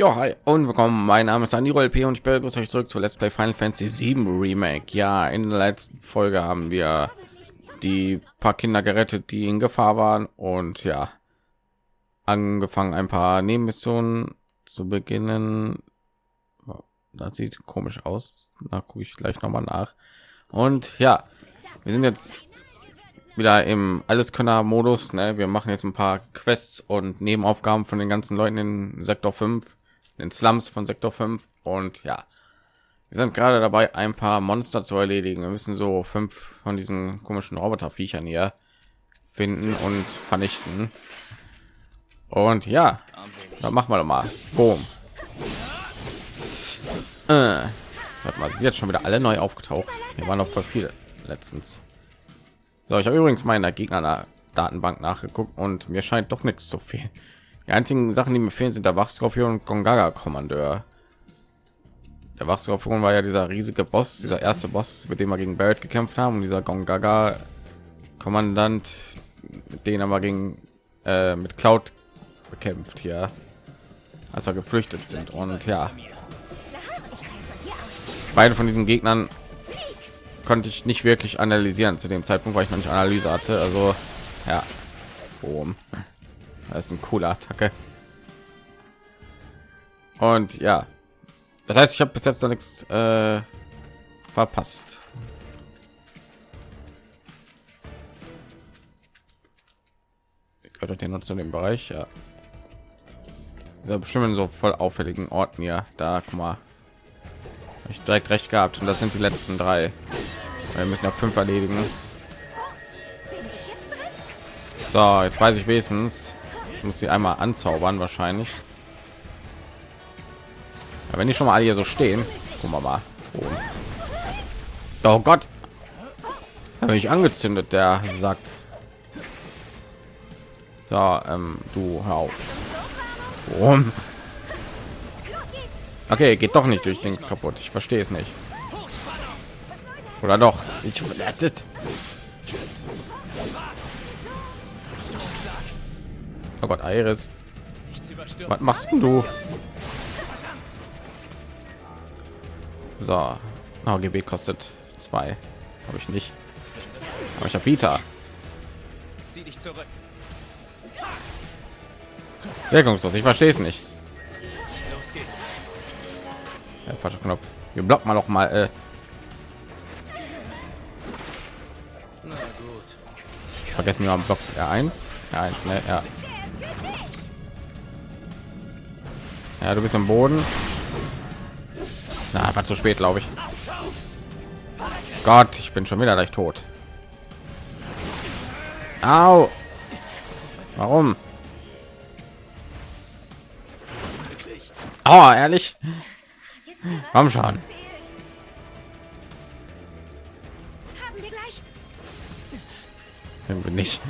Ja, hi und willkommen. Mein Name ist Aniro LP und ich begrüße euch zurück zu Let's Play Final Fantasy 7 Remake. Ja, in der letzten Folge haben wir die paar Kinder gerettet, die in Gefahr waren und ja, angefangen ein paar Nebenmissionen zu beginnen. Das sieht komisch aus. Da gucke ich gleich noch mal nach. Und ja, wir sind jetzt wieder im Alleskönner-Modus. Ne? Wir machen jetzt ein paar Quests und Nebenaufgaben von den ganzen Leuten in Sektor 5 den Slums von Sektor 5 und ja, wir sind gerade dabei, ein paar Monster zu erledigen. Wir müssen so fünf von diesen komischen Roboterviechern hier finden und vernichten. Und ja, dann machen wir doch mal. Boom. Äh, warte mal, sind jetzt schon wieder alle neu aufgetaucht. Hier waren noch voll viele letztens. So, ich habe übrigens meine Gegner Datenbank nachgeguckt und mir scheint doch nichts zu fehlen. Die einzigen Sachen, die mir fehlen, sind der Wachskorpion und Gongaga Kommandeur. Der Wachskorpion war ja dieser riesige Boss, dieser erste Boss, mit dem wir gegen Barrett gekämpft haben. Und dieser Gongaga Kommandant, haben wir gegen äh, mit Cloud bekämpft hier, als wir geflüchtet sind. Und ja, beide von diesen Gegnern konnte ich nicht wirklich analysieren zu dem Zeitpunkt, weil ich noch nicht Analyse hatte. Also ja, Boom. Das ist eine coole Attacke. Und ja, das heißt, ich habe bis jetzt noch nichts äh, verpasst. Gehört den zu dem Bereich, ja. Dieser bestimmt so voll auffälligen Orten ja. Da, guck mal. Hab ich direkt recht gehabt. Und das sind die letzten drei. Wir müssen ja fünf erledigen. So, jetzt weiß ich wenigstens, ich muss sie einmal anzaubern wahrscheinlich. Ja, wenn die schon mal alle hier so stehen, gucken wir mal. Oh, oh Gott, habe ich angezündet, der sagt. So, ähm, du hör auf. Warum? Okay, geht doch nicht durch Dings kaputt. Ich verstehe es nicht. Oder doch? Ich Oh Gott, Iris. Was machst du? So, AGB kostet zwei. Habe ich nicht. Aber ich habe Vita. Zieh dich zurück. Wirkungslos. Ich verstehe es nicht. Ja, falscher Knopf. Wir blocken mal noch mal. Äh. Vergessen wir mal Block R1. R1, ne? Ja. Ja, du bist im Boden. Na, war zu spät, glaube ich. Gott, ich bin schon wieder gleich tot. Au. Warum? Oh, ehrlich? Warum schon? Bin ich.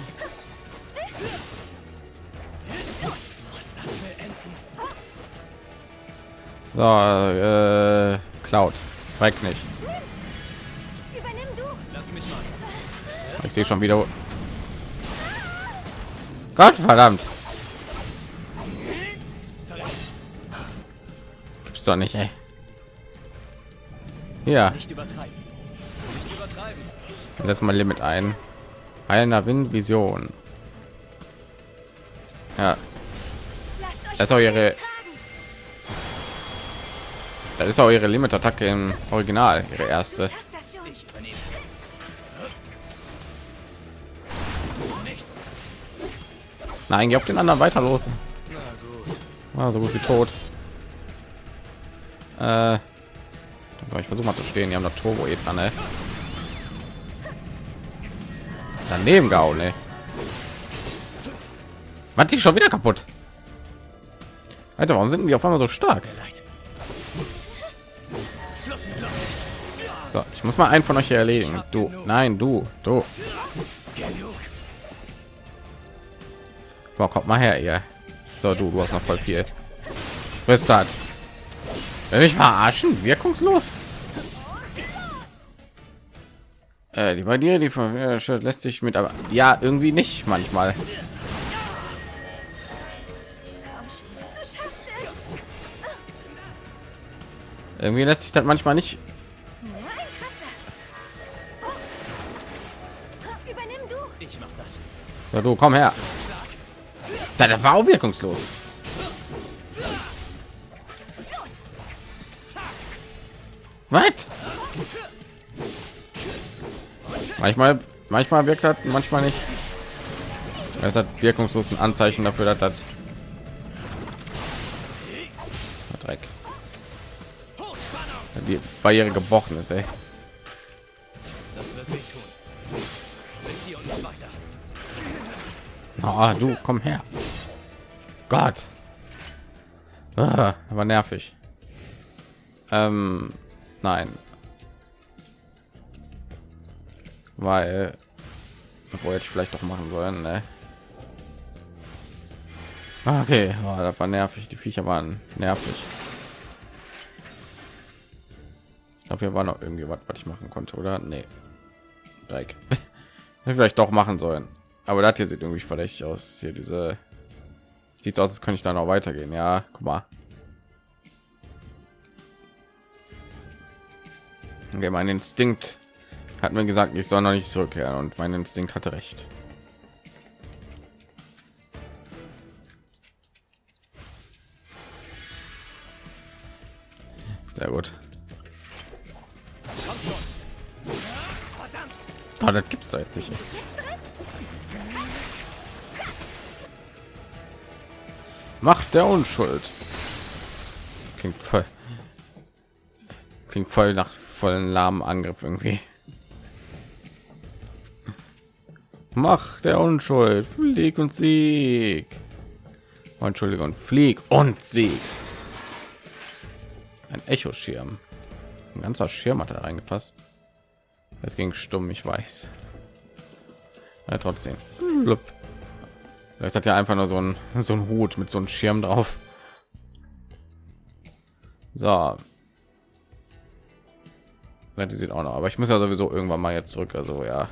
So, äh, Cloud. Direkt nicht. Ich sehe schon wieder. Gott verdammt. Gibt's doch nicht, ey. Ja. Setz mal Limit ein. Einer Windvision. Ja. Das ist auch ihre das ist auch ihre Limit-Attacke im Original, ihre erste. Nein, geh auf den anderen weiter los. Ah, so gut wie tot. Äh, ich versuche mal zu stehen. Die haben das Turbo eh dran, ey. Daneben gehauen, ey. Was die schon wieder kaputt? Alter, warum sind die auf einmal so stark? So, ich muss mal einen von euch hier erledigen. Du, nein, du, du. Boah, kommt mal her, ihr. So, du, du hast noch voll viel. Was hat? Ich verarschen? Wirkungslos? Äh, die bei dir, die von äh, lässt sich mit, aber ja, irgendwie nicht manchmal. Irgendwie lässt sich das manchmal nicht. Ja, du komm her. Das war auch wirkungslos. Was? Manchmal, manchmal wirkt das, manchmal nicht. Es hat wirkungslos ein Anzeichen dafür, dass das Dreck die Barriere gebrochen ist. Ey. Oh, du komm her. Gott. Ah, aber nervig. Ähm, nein. Weil, obwohl ich vielleicht doch machen sollen, ne? Ah, okay, oh, das war nervig. Die Viecher waren nervig. Ich glaube, hier war noch irgendwie was, was ich machen konnte, oder? Nee. Dreck. vielleicht doch machen sollen. Aber das hier sieht irgendwie verdächtig aus. Hier diese sieht aus, als könnte ich da noch weitergehen. Ja, guck mal. Okay, mein Instinkt hat mir gesagt, ich soll noch nicht zurückkehren und mein Instinkt hatte recht. Sehr gut. Oh, das gibt's da jetzt nicht. Macht der Unschuld. Klingt voll. Klingt voll nach vollen lahmen Angriff irgendwie. Mach der Unschuld. Flieg und Sieg. Oh, Entschuldigung, Flieg und Sieg. Ein Echo-Schirm. Ein ganzer Schirm hat da reingepasst. Es ging stumm, ich weiß. Ja, trotzdem. Das hat ja einfach nur so ein so ein Hut mit so einem Schirm drauf. So. Die sieht auch noch, aber ich muss ja sowieso irgendwann mal jetzt zurück. Also ja.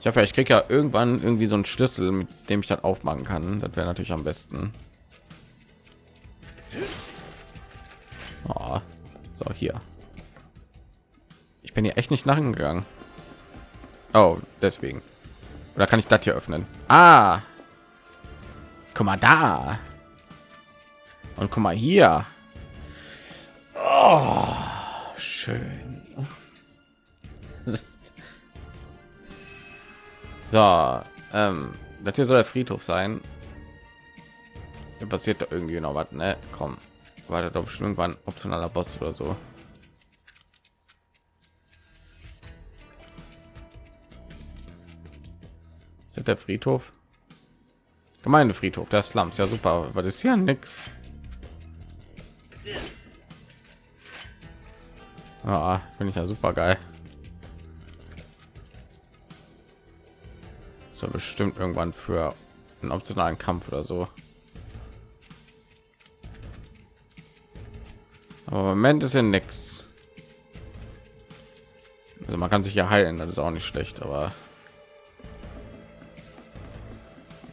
Ich hoffe, ich kriege ja irgendwann irgendwie so einen Schlüssel, mit dem ich das aufmachen kann. Das wäre natürlich am besten. Oh. So hier. Ich bin hier echt nicht nachgegangen. Oh, deswegen. Oder kann ich das hier öffnen? Ah, guck mal da. Und guck mal hier. Oh, schön. so, ähm, das hier soll der Friedhof sein. Hier passiert da irgendwie noch was, ne? Komm, war doch bestimmt irgendwann optionaler Boss oder so. Ist der Friedhof? Gemeindefriedhof der Slums. Ja, super. Aber das ist ja nix. Ah, finde ich ja super geil. So bestimmt irgendwann für einen optionalen Kampf oder so. Aber Moment ist ja nichts. Also man kann sich ja heilen, das ist auch nicht schlecht, aber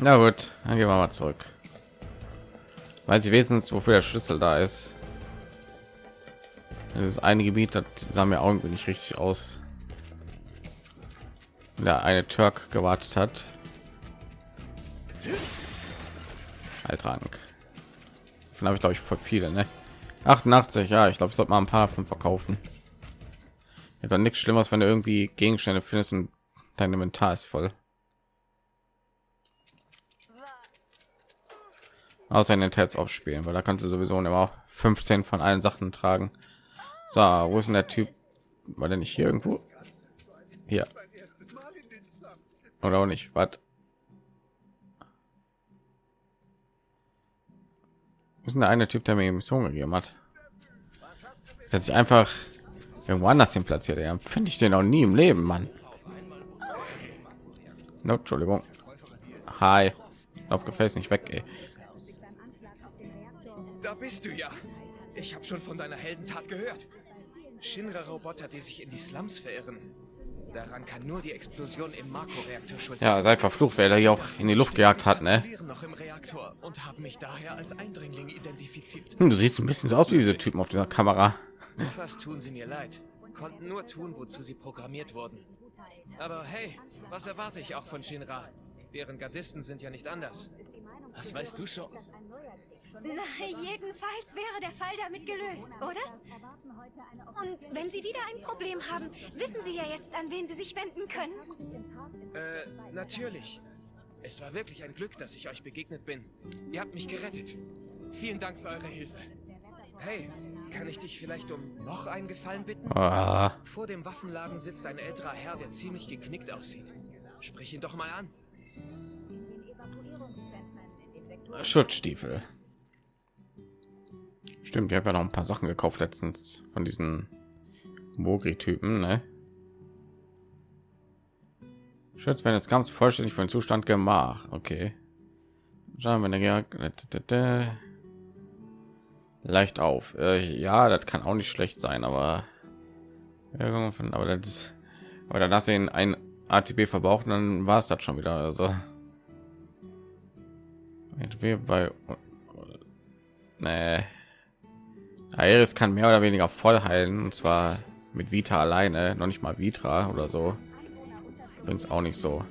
Na gut, dann gehen wir mal zurück. Weiß ich wenigstens, wofür der Schlüssel da ist. Das ist eine Gebiet, das sah mir irgendwie nicht richtig aus. Da eine Türk gewartet hat. Altrank. Von habe ich glaube ich voll viele, ne? 88, ja, ich glaube, ich sollte mal ein paar von verkaufen. Ja, dann nichts Schlimmes, wenn du irgendwie Gegenstände findest und dein Inventar ist voll. Außer in den Tats aufspielen, weil da kannst du sowieso immer 15 von allen Sachen tragen. So, wo ist denn der Typ? War der nicht hier irgendwo? Hier. Oder auch nicht? Was? ist der eine Typ, der mir Mission gegeben hat? Dass ich einfach irgendwo anders hin platziert. Ja, finde ich den auch nie im Leben, Mann. No, Entschuldigung. Hi. Auf Gefäß nicht weg, ey. Da bist du ja. Ich habe schon von deiner Heldentat gehört. Shinra-Roboter, die sich in die Slums verirren. Daran kann nur die Explosion im Makroreaktor schuld Ja, sei verflucht, wer da hier auch in die Luft gejagt hat, ne? Viren noch im Reaktor und haben mich daher als Eindringling identifiziert. Hm, du siehst ein bisschen so aus wie diese Typen auf dieser Kamera. Fast tun sie mir leid. Konnten nur tun, wozu sie programmiert wurden. Aber hey, was erwarte ich auch von Shinra? Deren Gardisten sind ja nicht anders. Was weißt du schon? Na, jedenfalls wäre der Fall damit gelöst, oder? Und wenn Sie wieder ein Problem haben, wissen Sie ja jetzt, an wen Sie sich wenden können. Äh, natürlich. Es war wirklich ein Glück, dass ich euch begegnet bin. Ihr habt mich gerettet. Vielen Dank für eure Hilfe. Hey, kann ich dich vielleicht um noch einen Gefallen bitten? Ah, Vor dem Waffenladen sitzt ein älterer Herr, der ziemlich geknickt aussieht. Sprich ihn doch mal an. Schutzstiefel. Stimmt, ich habe ja noch ein paar Sachen gekauft letztens von diesen Mogri-Typen, ne? Schutz, wenn jetzt ganz vollständig den Zustand gemacht. Okay. Schauen wir ja leicht auf. Äh, ja, das kann auch nicht schlecht sein, aber aber das aber du ihn ein ATB verbraucht, dann war es das schon wieder. Also ATB bei nee. Aeris kann mehr oder weniger voll heilen und zwar mit Vita alleine, noch nicht mal Vitra oder so. Übrigens auch nicht so.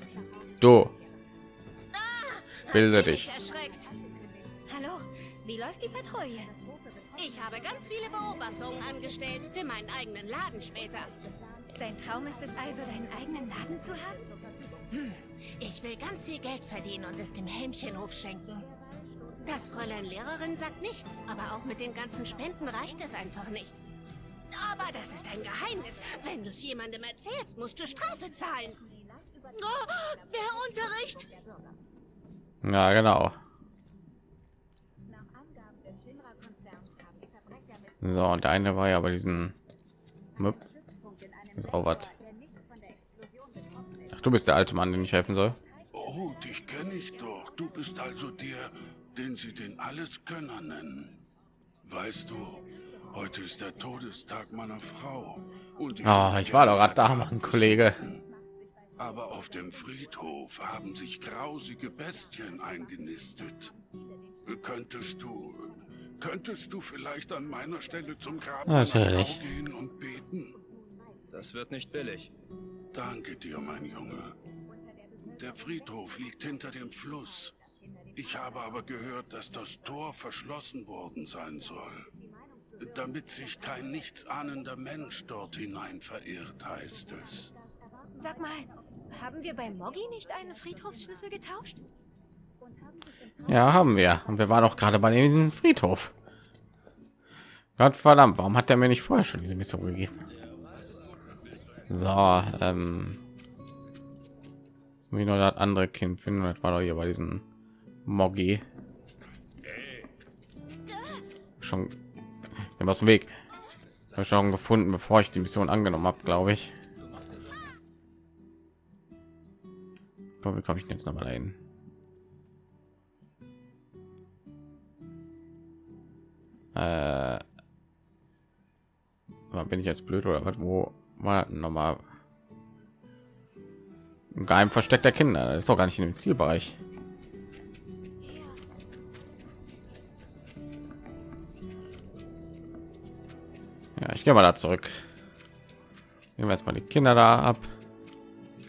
Du bilde dich. Erschreckt. Hallo, wie läuft die Patrouille? Ich habe ganz viele Beobachtungen angestellt für meinen eigenen Laden später. Dein Traum ist es also, deinen eigenen Laden zu haben? Ich will ganz viel Geld verdienen und es dem Helmchenhof schenken. Das Fräulein Lehrerin sagt nichts, aber auch mit den ganzen Spenden reicht es einfach nicht. Aber das ist ein Geheimnis. Wenn du es jemandem erzählst, musst du Strafe zahlen. Oh, der Unterricht! Ja, genau. So, und der eine war ja bei diesen Möp. Ist auch was. Ach, du bist der alte Mann, den ich helfen soll. Oh, dich kenne ich doch. Du bist also der, den sie den Alleskönner nennen. Weißt du, heute ist der Todestag meiner Frau. Und Ah, ich war doch gerade da, Mann, Kollege. Aber auf dem Friedhof haben sich grausige Bestien eingenistet. Könntest du, könntest du vielleicht an meiner Stelle zum Grab Natürlich. Gehen und beten? Das wird nicht billig. Danke dir, mein Junge. Der Friedhof liegt hinter dem Fluss. Ich habe aber gehört, dass das Tor verschlossen worden sein soll. Damit sich kein nichtsahnender Mensch dort hinein verirrt, heißt es. Sag mal, haben wir bei Moggi nicht einen Friedhofsschlüssel getauscht? Ja, haben wir. Und wir waren auch gerade bei diesem Friedhof. Gott verdammt, warum hat er mir nicht vorher schon diese Mission gegeben? So, ähm, jetzt muss ich nur das andere Kind finden. Das war doch hier bei diesen Moggi. Schon wir aus dem Weg. Hab schon gefunden, bevor ich die Mission angenommen habe, glaube ich. Komm, wie komme ich jetzt noch mal dahin? Äh, bin ich jetzt blöd oder was? Wo war noch mal ein geheim Versteck der Kinder? Das ist doch gar nicht in dem Zielbereich. Ja, ich gehe mal da zurück. Nehmen wir jetzt mal die Kinder da ab.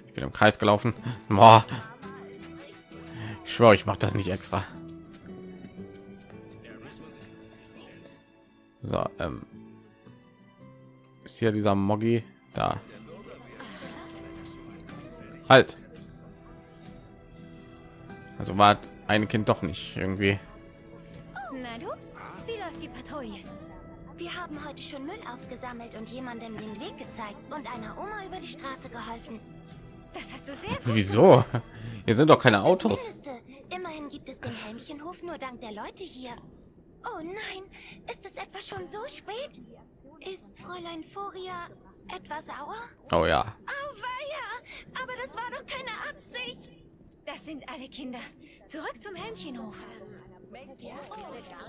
Ich bin im Kreis gelaufen. Boah. Ich schwöre, ich mache das nicht extra. So, ähm, ist hier dieser Moggi da? Halt. Also war ein Kind doch nicht irgendwie. Wie läuft die Patrouille? Wir haben heute schon Müll aufgesammelt und jemandem den Weg gezeigt und einer Oma über die Straße geholfen. Das hast du sehr gut Wieso? Hier sind doch keine Das Autos. Mindeste. Immerhin gibt es den Helmchenhof nur dank der Leute hier. Oh nein, ist es etwa schon so spät? Ist Fräulein Furia etwa sauer? Oh ja. Auweia, aber das war doch keine Absicht. Das sind alle Kinder. Zurück zum Helmchenhof.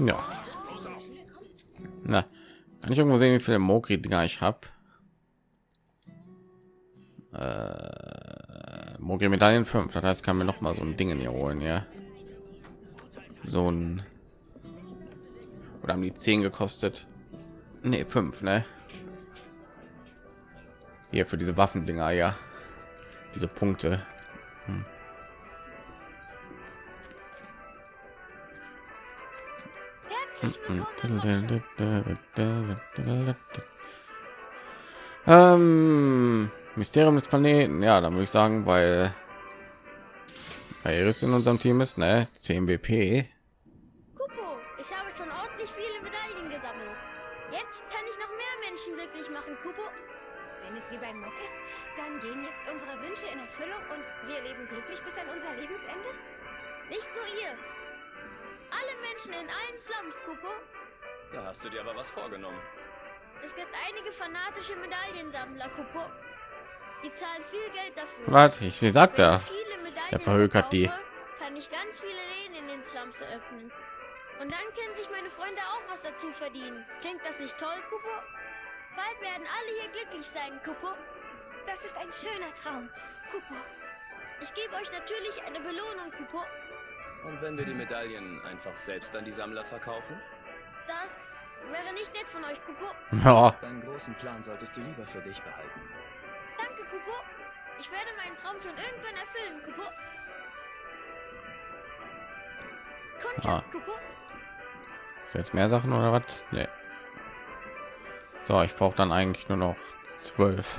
Ja. Na, kann ich irgendwo sehen, wie viele Mogri-Dinger ich habe? Äh, Mogri Medaillen 5. Das heißt, kann mir noch mal so ein Ding in hier holen, ja. So ein oder haben die 10 gekostet? Ne, 5, ne? Hier für diese Waffendinger, ja. Diese Punkte. Hm. Ähm, Mysterium des Planeten, ja, da würde ich sagen, weil Iris in unserem Team ist, ne, 10 BP. Kupo. Da hast du dir aber was vorgenommen. Es gibt einige fanatische Medaillensammler, Kupo. Die zahlen viel Geld dafür. Was? Ich sie sagt Medaillen Der verhökert die. Kann ich ganz viele Läden in den Slums eröffnen. Und dann können sich meine Freunde auch was dazu verdienen. Klingt das nicht toll, Kupo? Bald werden alle hier glücklich sein, Kupo. Das ist ein schöner Traum. Kupo, Ich gebe euch natürlich eine Belohnung, Kupo. Und wenn wir die Medaillen einfach selbst an die Sammler verkaufen? Das wäre nicht nett von euch, Kupo. Ja, Deinen großen Plan solltest du lieber für dich behalten. Danke, Kupo. Ich werde meinen Traum schon irgendwann erfüllen, Kupo. Kundschaft, Ah. Kupo. ist jetzt mehr Sachen oder was? Nee. So, ich brauche dann eigentlich nur noch zwölf.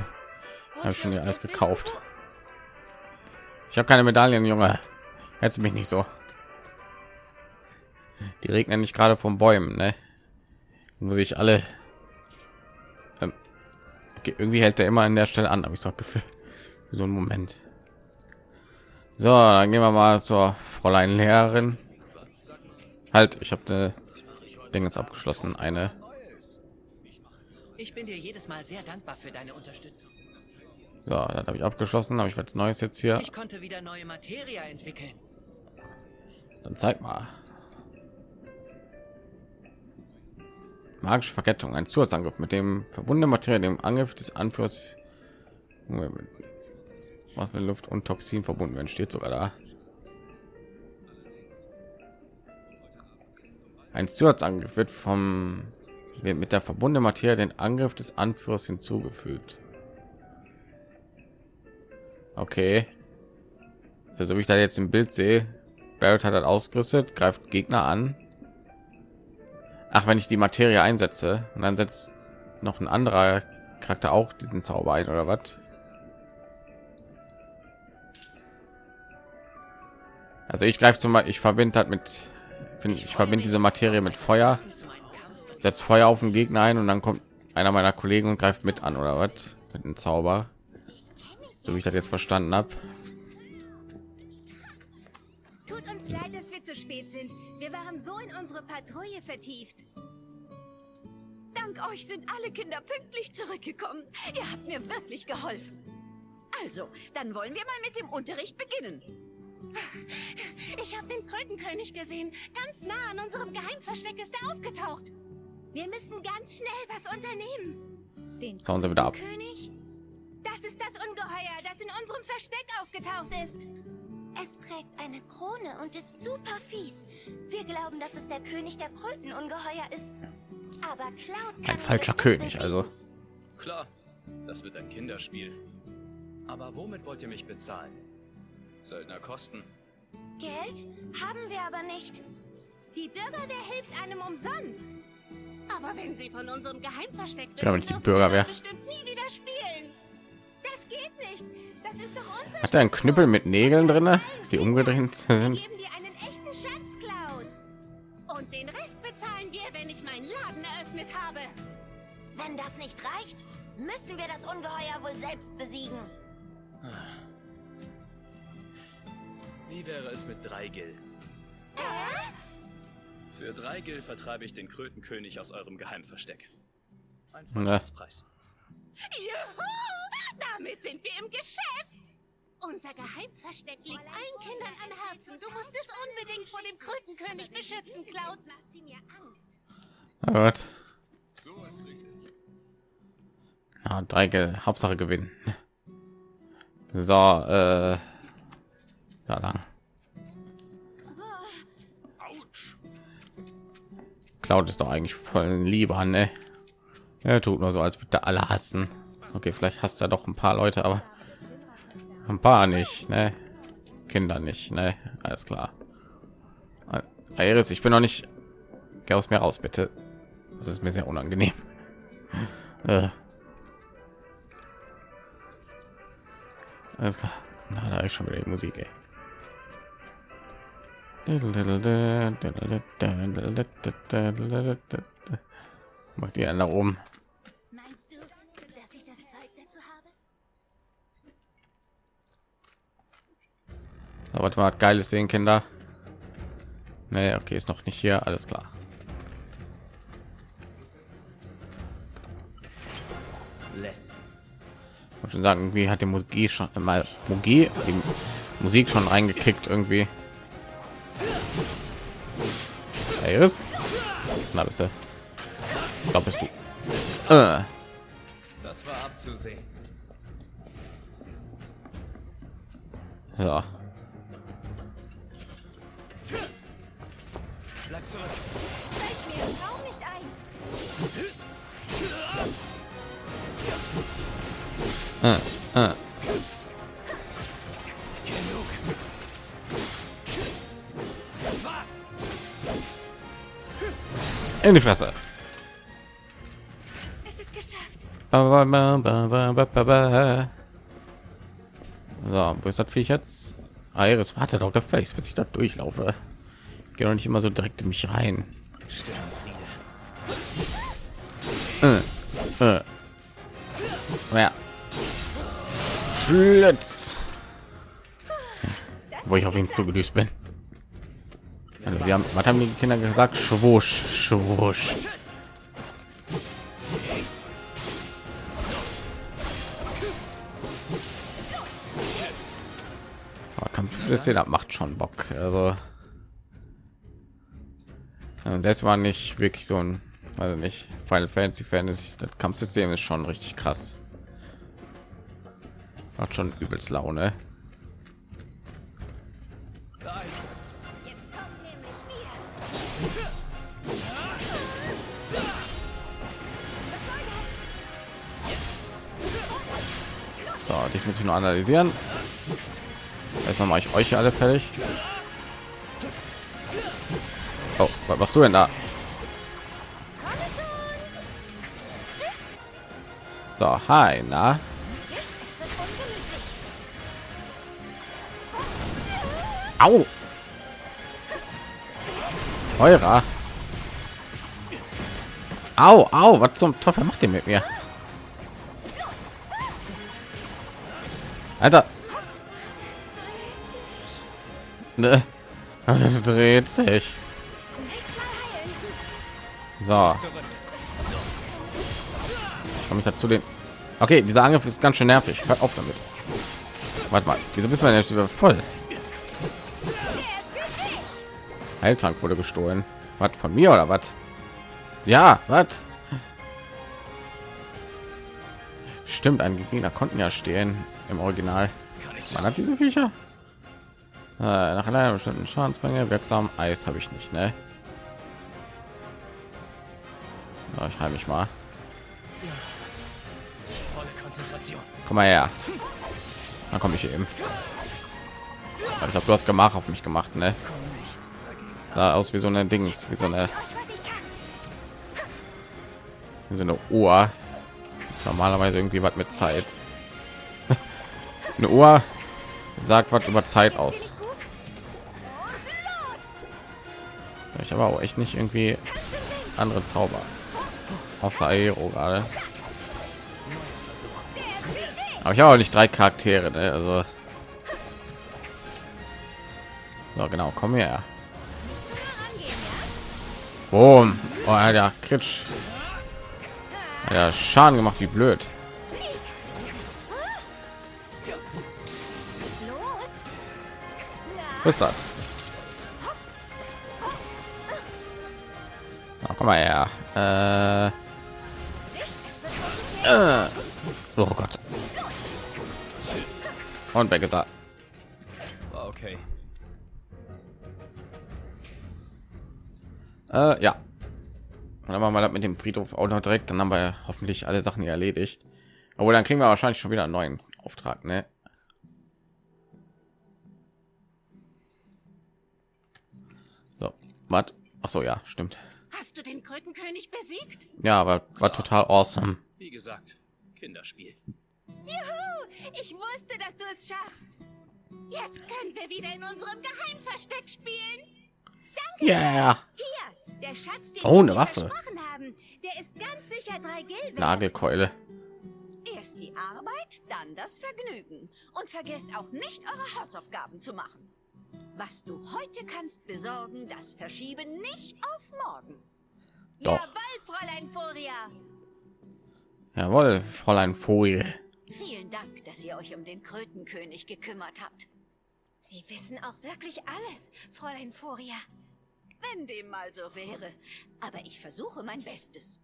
Habe ich schon alles gekauft. Ich habe keine Medaillen, Junge. Jetzt mich nicht so. Die regnen nicht gerade von Bäumen, ne? Muss ich alle. Ähm, okay, irgendwie hält der immer an der Stelle an, habe ich so ein Gefühl. Für so einen Moment. So, dann gehen wir mal zur Fräulein Lehrerin. Halt, ich habe eine Ding jetzt abgeschlossen. Eine. Ich bin dir jedes Mal sehr dankbar für deine Unterstützung. So, das habe ich abgeschlossen. Aber ich was Neues jetzt hier. Ich konnte wieder neue Materie entwickeln. Dann zeig mal. Magische Verkettung, ein Zusatzangriff mit dem verbundene Materie, dem Angriff des Anführers, was mit Luft und Toxin verbunden werden, steht sogar da. Ein Zusatzangriff wird vom wird mit der verbundenen Materie den Angriff des Anführers hinzugefügt. Okay. Also wie ich da jetzt im Bild sehe, Barrett hat das ausgerüstet, greift Gegner an. Ach, wenn ich die Materie einsetze und dann setzt noch ein anderer Charakter auch diesen Zauber ein oder was? Also ich greife zum ich verbinde das mit, ich verbinde diese Materie mit Feuer, setzt Feuer auf den Gegner ein und dann kommt einer meiner Kollegen und greift mit an oder was? Mit einem Zauber. So wie ich das jetzt verstanden habe. Leid, dass wir zu spät sind. Wir waren so in unsere Patrouille vertieft. Dank euch sind alle Kinder pünktlich zurückgekommen. Ihr habt mir wirklich geholfen. Also, dann wollen wir mal mit dem Unterricht beginnen. Ich habe den Krötenkönig gesehen. Ganz nah an unserem Geheimversteck ist er aufgetaucht. Wir müssen ganz schnell was unternehmen. Den Zauen sie wieder ab. König? Das ist das Ungeheuer, das in unserem Versteck aufgetaucht ist. Es trägt eine Krone und ist super fies. Wir glauben, dass es der König der Krötenungeheuer ist. Aber Cloud kann Ein falscher König, also. Klar, das wird ein Kinderspiel. Aber womit wollt ihr mich bezahlen? Söldner kosten. Geld haben wir aber nicht. Die Bürgerwehr hilft einem umsonst. Aber wenn sie von unserem Geheimversteck wissen, nicht die Bürgerwehr. bestimmt nie Hat er einen Knüppel mit Nägeln drinne, die umgedreht Wir sind? geben dir einen echten Schatz, Cloud. Und den Rest bezahlen wir, wenn ich meinen Laden eröffnet habe. Wenn das nicht reicht, müssen wir das Ungeheuer wohl selbst besiegen. Wie wäre es mit drei Gil? Für drei Gil vertreibe ich den Krötenkönig aus eurem Geheimversteck. Ein Na. Juhu! Damit sind wir im Geschäft. Unser Geheimversteck liegt allen Kindern am Herzen. Du musst es unbedingt vor dem Krötenkönig beschützen, Cloud. macht sie mir Angst. Na gut. Ja, drei Geld. Hauptsache gewinnen. So, äh, da lang. Cloud ist doch eigentlich voll lieber, ne? Er tut nur so, als würde er alle hassen. Okay, vielleicht hasst er doch ein paar Leute, aber ein paar nicht, ne? Kinder nicht, ne? Alles klar. Iris, ich bin noch nicht. Geh aus mir raus, bitte. Das ist mir sehr unangenehm. Äh. Alles klar. Na, da ist schon wieder die Musik, ey. Macht die nach oben. Aber was war geiles sehen, Kinder? Nee, okay, ist noch nicht hier. Alles klar. Ich muss schon sagen, irgendwie hat die Musik schon mal Musik, die Musik schon reingekickt irgendwie. Iris? Na bist du? Da bist du. Äh. Das war abzusehen. So. Bleib zurück. Fällt mir im Traum nicht ein. Äh, äh. In die Fresse. Es ist geschafft. Ba, ba, ba, ba, ba, ba, ba. So, wo ist das Viech jetzt? Iris, warte doch gefälligst, bis ich da durchlaufe. Geh doch nicht immer so direkt in mich rein. Äh, äh. Ja. Schlitz. Wo ich auf ihn zugedüst bin. Also wir haben, was haben die Kinder gesagt? Schwusch, schwusch. Aber Kampfsystem das macht schon Bock. Also ja, selbst war nicht wirklich so ein, also nicht Final Fantasy Fan ist, das Kampfsystem ist schon richtig krass. Macht schon übelst Laune. So, dich muss ich nur analysieren. Erstmal mache ich euch alle fertig. Oh, was machst du denn da? So, hi, na? Au! Eurer. Au, au, was zum Teufel macht ihr mit mir? Alter. Ne. Alles dreht sich. So. Ich komme ich dazu den. Okay, dieser Angriff ist ganz schön nervig. Hört auf damit. Warte mal, wieso bist du denn jetzt wieder voll? Heiltrank wurde gestohlen. Was von mir oder was? Ja, was? Stimmt, ein Gegner konnten ja stehen im Original. Man hat diese Viecher. Äh, nach einer bestimmten Schadensmenge wirksam Eis habe ich nicht, ne? Ja, ich heim mich mal. Komm mal her. Dann komme ich eben. Aber Ich glaube, du hast Gemach auf mich gemacht, ne? Sah aus wie so eine Dings, wie so eine, wie so eine Uhr. Das ist normalerweise irgendwie was mit Zeit. eine Uhr sagt was über Zeit aus. Ich habe auch echt nicht irgendwie andere Zauber. Außer Aero gerade. Aber ich habe auch nicht drei Charaktere, ne? also so genau, komm her. Boom. Oh, ja, Kritsch. Ja, Schaden gemacht, wie blöd. Was ist das? Na, komm mal her. Äh. Oh Gott. Und weg ist er. Okay. Äh, ja. Und dann machen wir das mit dem Friedhof auch noch direkt. Dann haben wir hoffentlich alle Sachen hier erledigt. Aber dann kriegen wir wahrscheinlich schon wieder einen neuen Auftrag, ne? So, was? Ach so, ja, stimmt. Hast du den Krötenkönig besiegt? Ja, aber war total awesome. Wie gesagt, Kinderspiel. Juhu! Ich wusste, dass du es schaffst. Jetzt können wir wieder in unserem Geheimversteck spielen. Ja. Hier, der Schatz, den Oh, wir eine Waffe. versprochen haben, der ist ganz sicher drei Gil. Nagelkeule. Erst die Arbeit, dann das Vergnügen. Und vergesst auch nicht, eure Hausaufgaben zu machen. Was du heute kannst besorgen, das verschiebe nicht auf morgen. Doch. Jawohl, Fräulein Furia. Jawohl, Fräulein Vogel. Vielen Dank, dass ihr euch um den Krötenkönig gekümmert habt. Sie wissen auch wirklich alles, Fräulein Furia. Wenn dem mal so wäre. Aber ich versuche mein Bestes.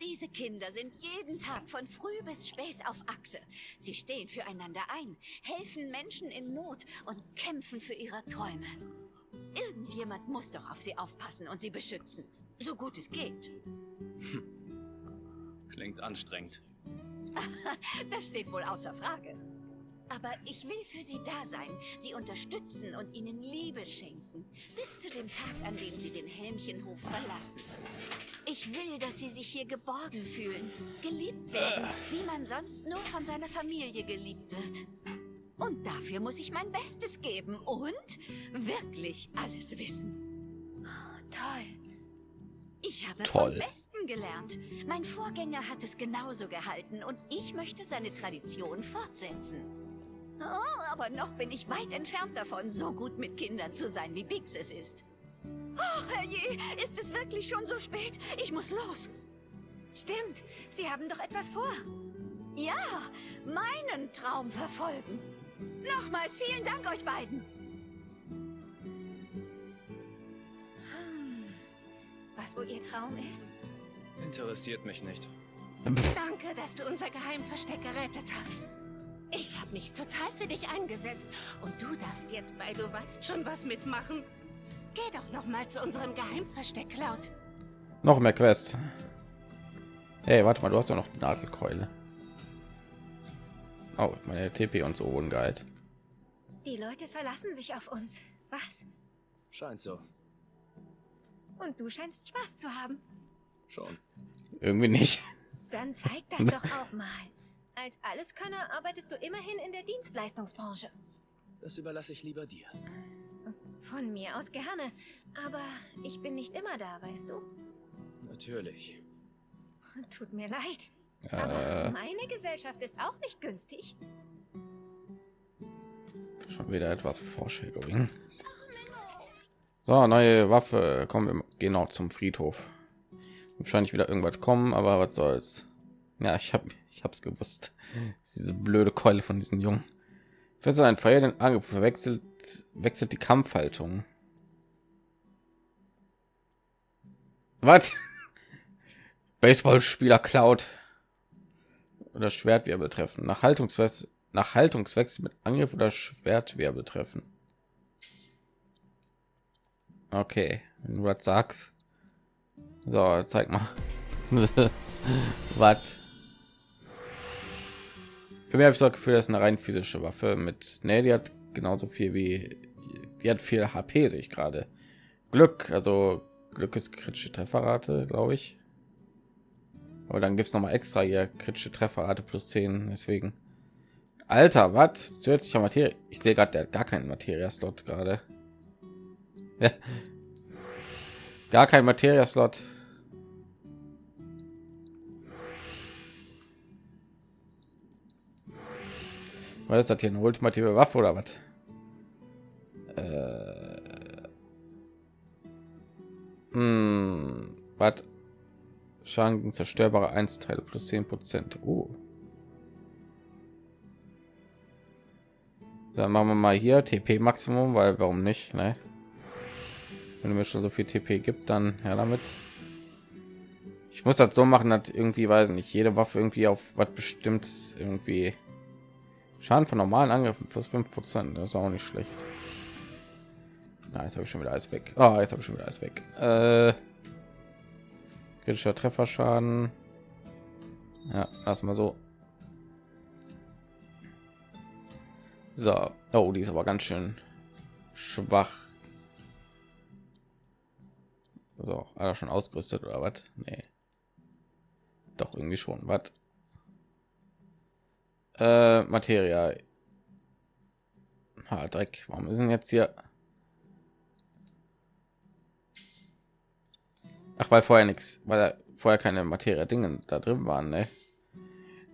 Diese Kinder sind jeden Tag von früh bis spät auf Achse. Sie stehen füreinander ein, helfen Menschen in Not und kämpfen für ihre Träume. Irgendjemand muss doch auf sie aufpassen und sie beschützen. So gut es geht. Klingt anstrengend. Das steht wohl außer Frage. Aber ich will für sie da sein, sie unterstützen und ihnen Liebe schenken. Bis zu dem Tag, an dem sie den Helmchenhof verlassen. Ich will, dass sie sich hier geborgen fühlen, geliebt werden, wie man sonst nur von seiner Familie geliebt wird. Und dafür muss ich mein Bestes geben und wirklich alles wissen. Toll. Ich habe Toll. vom Besten gelernt. Mein Vorgänger hat es genauso gehalten und ich möchte seine Tradition fortsetzen. Oh, aber noch bin ich weit entfernt davon, so gut mit Kindern zu sein, wie Bix es ist. Oh, herrje, ist es wirklich schon so spät? Ich muss los. Stimmt, Sie haben doch etwas vor. Ja, meinen Traum verfolgen. Nochmals vielen Dank euch beiden. Hm. Was wohl Ihr Traum ist? Interessiert mich nicht. Danke, dass du unser Geheimversteck gerettet hast. Ich habe mich total für dich eingesetzt. Und du darfst jetzt, weil du weißt, schon was mitmachen. Geh doch noch mal zu unserem Geheimversteck, Cloud. Noch mehr Quests. Hey, warte mal, du hast doch noch die Nagelkeule. Oh, meine TP und so wurden geheilt. Die Leute verlassen sich auf uns. Was? Scheint so. Und du scheinst Spaß zu haben. Schon. Irgendwie nicht. Dann zeig das doch auch mal. Als Alleskönner arbeitest du immerhin in der Dienstleistungsbranche. Das überlasse ich lieber dir. Von mir aus gerne. Aber ich bin nicht immer da, weißt du? Natürlich. Tut mir leid. Äh, Aber meine Gesellschaft ist auch nicht günstig. schon wieder etwas Foreshadowing. So, neue Waffe. Kommen wir gehen auch zum Friedhof. Wahrscheinlich wieder irgendwas kommen, aber was soll's. Ja, ich habe ich hab's gewusst. Diese blöde Keule von diesen Jungen. Fest ein Feuer den Angriff verwechselt wechselt die Kampfhaltung. Was? Baseballspieler klaut oder Schwertwirbel treffen. Nach Haltungswechsel nach Haltungswechsel mit Angriff oder Schwertwirbel treffen. Okay, wenn du das sagst. So, zeig mal. Was? Irgendwie habe ich das Gefühl, das ist eine rein physische Waffe mit. Ne, die hat genauso viel wie. Die hat viel HP, sehe ich gerade. Glück, also Glück ist kritische Trefferrate, glaube ich. Aber dann gibt es noch mal extra hier kritische Trefferrate plus 10, deswegen. Alter, was? Zusätzlicher Materie. Ich sehe gerade, der hat gar keinen Materia-Slot gerade. Ja. Gar kein Materia-Slot. Was ist das hier? Eine ultimative Waffe oder was? Äh... Hm, was? Schaden zerstörbare Einzelteile plus 10 Prozent. Oh. Dann machen wir mal hier TP Maximum, weil warum nicht? Ne? Wenn mir schon so viel TP gibt, dann ja damit. Ich muss das so machen, dass irgendwie, weiß nicht, jede Waffe irgendwie auf was bestimmtes irgendwie Schaden von normalen Angriffen plus 5 Prozent. Das ist auch nicht schlecht. Na, jetzt habe ich schon wieder alles weg. Ah, jetzt habe ich schon wieder alles weg. Äh, kritischer Trefferschaden. Ja, lass mal so. So, oh, die ist aber ganz schön schwach. So, er schon ausgerüstet oder was? Nee. Doch irgendwie schon. Was? Äh, Materia. Ha, Dreck. Warum denn jetzt hier? Ach, weil vorher nichts, weil vorher keine Materie Dinge da drin waren, ne?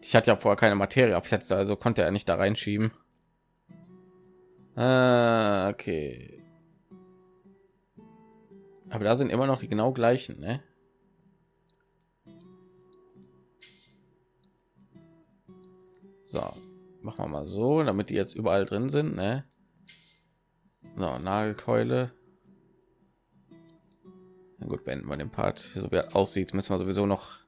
Ich hatte ja vorher keine Materie Plätze, also konnte er nicht da reinschieben. Ah, okay. Aber da sind immer noch die genau gleichen, ne? So, machen wir mal so, damit die jetzt überall drin sind, ne? So, Nagelkeule. Na gut, beenden wir den Part. So wie er aussieht, müssen wir sowieso noch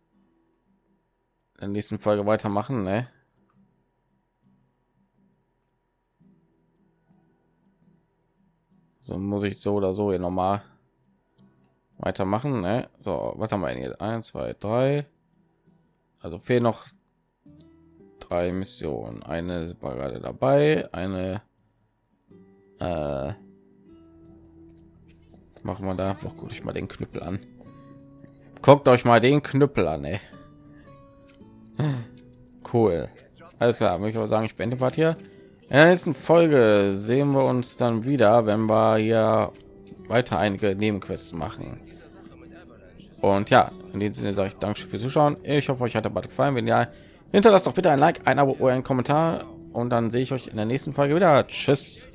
in der nächsten Folge weitermachen, ne? So muss ich so oder so hier nochmal weitermachen. Ne? So, was haben wir denn hier? Eins, zwei, drei. Also fehlen noch drei Missionen. Eine war gerade dabei, eine äh, machen wir da. Noch gut, ich mal den Knüppel an. Guckt euch mal den Knüppel an, ey. Cool. Alles klar, möchte ich sagen, ich beende Part hier. In der nächsten Folge sehen wir uns dann wieder, wenn wir hier weiter einige Nebenquests machen. Und ja, in diesem Sinne sage ich Danke fürs Zuschauen. Ich hoffe, euch hat der Bad gefallen. Wenn ja, hinterlasst doch bitte ein Like, ein Abo oder einen Kommentar. Und dann sehe ich euch in der nächsten Folge wieder. Tschüss.